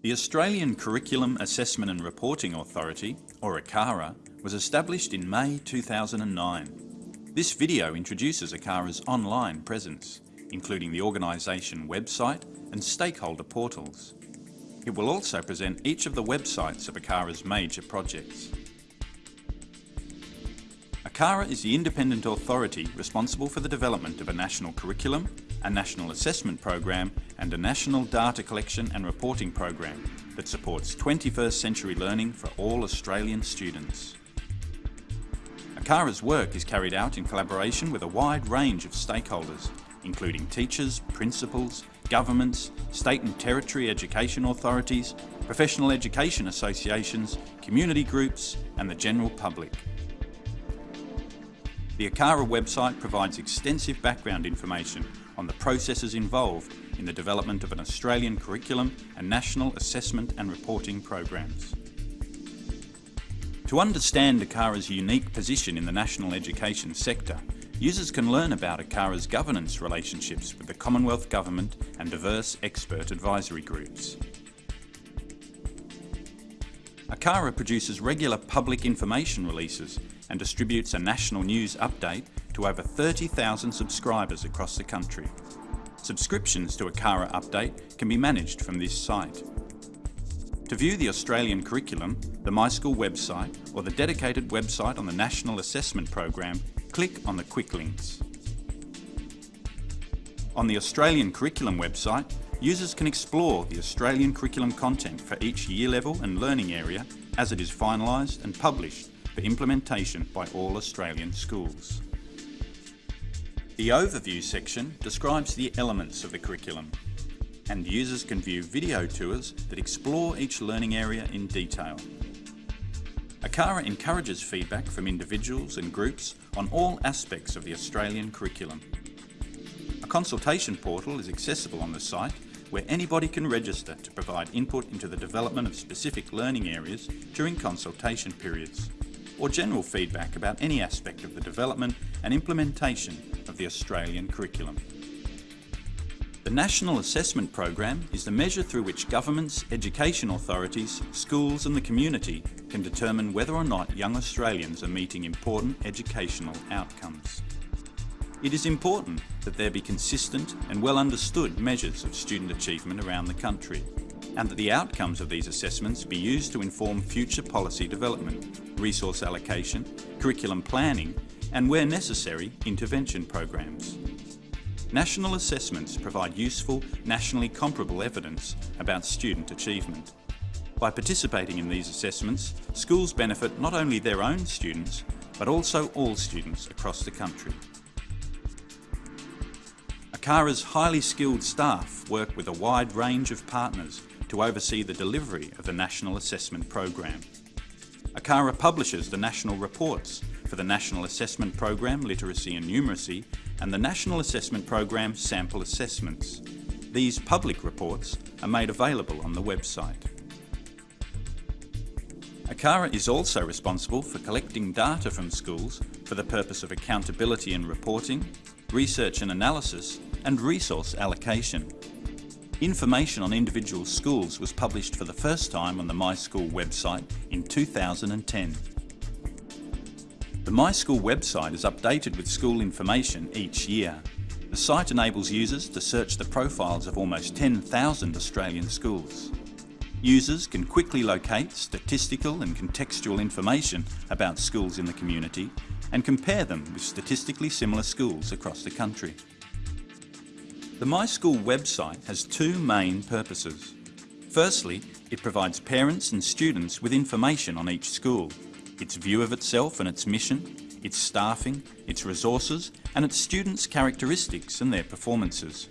The Australian Curriculum Assessment and Reporting Authority, or ACARA, was established in May 2009. This video introduces ACARA's online presence, including the organisation website and stakeholder portals. It will also present each of the websites of ACARA's major projects. ACARA is the independent authority responsible for the development of a national curriculum, a national assessment program and a national data collection and reporting program that supports 21st century learning for all Australian students. ACARA's work is carried out in collaboration with a wide range of stakeholders, including teachers, principals, governments, state and territory education authorities, professional education associations, community groups and the general public. The ACARA website provides extensive background information on the processes involved in the development of an Australian curriculum and national assessment and reporting programs. To understand ACARA's unique position in the national education sector, users can learn about ACARA's governance relationships with the Commonwealth Government and diverse expert advisory groups. ACARA produces regular public information releases and distributes a national news update to over 30,000 subscribers across the country. Subscriptions to ACARA Update can be managed from this site. To view the Australian curriculum, the MySchool website or the dedicated website on the National Assessment Program, click on the quick links. On the Australian Curriculum website, users can explore the Australian curriculum content for each year level and learning area as it is finalised and published for implementation by all Australian schools. The Overview section describes the elements of the curriculum and users can view video tours that explore each learning area in detail. ACARA encourages feedback from individuals and groups on all aspects of the Australian curriculum. A consultation portal is accessible on the site where anybody can register to provide input into the development of specific learning areas during consultation periods or general feedback about any aspect of the development and implementation the Australian curriculum. The National Assessment Program is the measure through which governments, education authorities, schools and the community can determine whether or not young Australians are meeting important educational outcomes. It is important that there be consistent and well understood measures of student achievement around the country and that the outcomes of these assessments be used to inform future policy development, resource allocation, curriculum planning and where necessary, intervention programs. National assessments provide useful, nationally comparable evidence about student achievement. By participating in these assessments, schools benefit not only their own students, but also all students across the country. ACARA's highly skilled staff work with a wide range of partners to oversee the delivery of the National Assessment Program. ACARA publishes the national reports for the National Assessment Program Literacy and Numeracy and the National Assessment Program Sample Assessments. These public reports are made available on the website. ACARA is also responsible for collecting data from schools for the purpose of accountability and reporting, research and analysis and resource allocation. Information on individual schools was published for the first time on the MySchool website in 2010. The MySchool website is updated with school information each year. The site enables users to search the profiles of almost 10,000 Australian schools. Users can quickly locate statistical and contextual information about schools in the community and compare them with statistically similar schools across the country. The MySchool website has two main purposes. Firstly, it provides parents and students with information on each school, its view of itself and its mission, its staffing, its resources and its students' characteristics and their performances.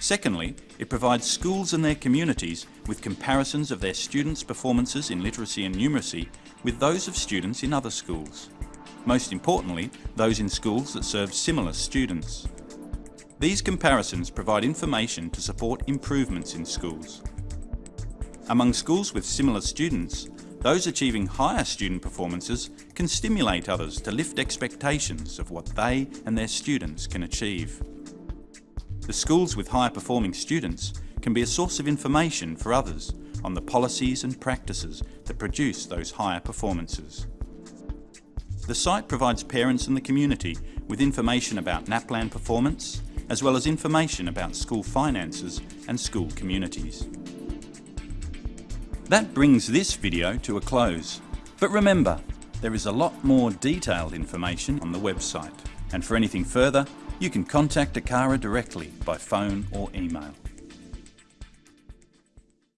Secondly, it provides schools and their communities with comparisons of their students' performances in literacy and numeracy with those of students in other schools. Most importantly, those in schools that serve similar students. These comparisons provide information to support improvements in schools. Among schools with similar students, those achieving higher student performances can stimulate others to lift expectations of what they and their students can achieve. The schools with higher performing students can be a source of information for others on the policies and practices that produce those higher performances. The site provides parents and the community with information about NAPLAN performance, as well as information about school finances and school communities. That brings this video to a close. But remember, there is a lot more detailed information on the website. And for anything further, you can contact ACARA directly by phone or email.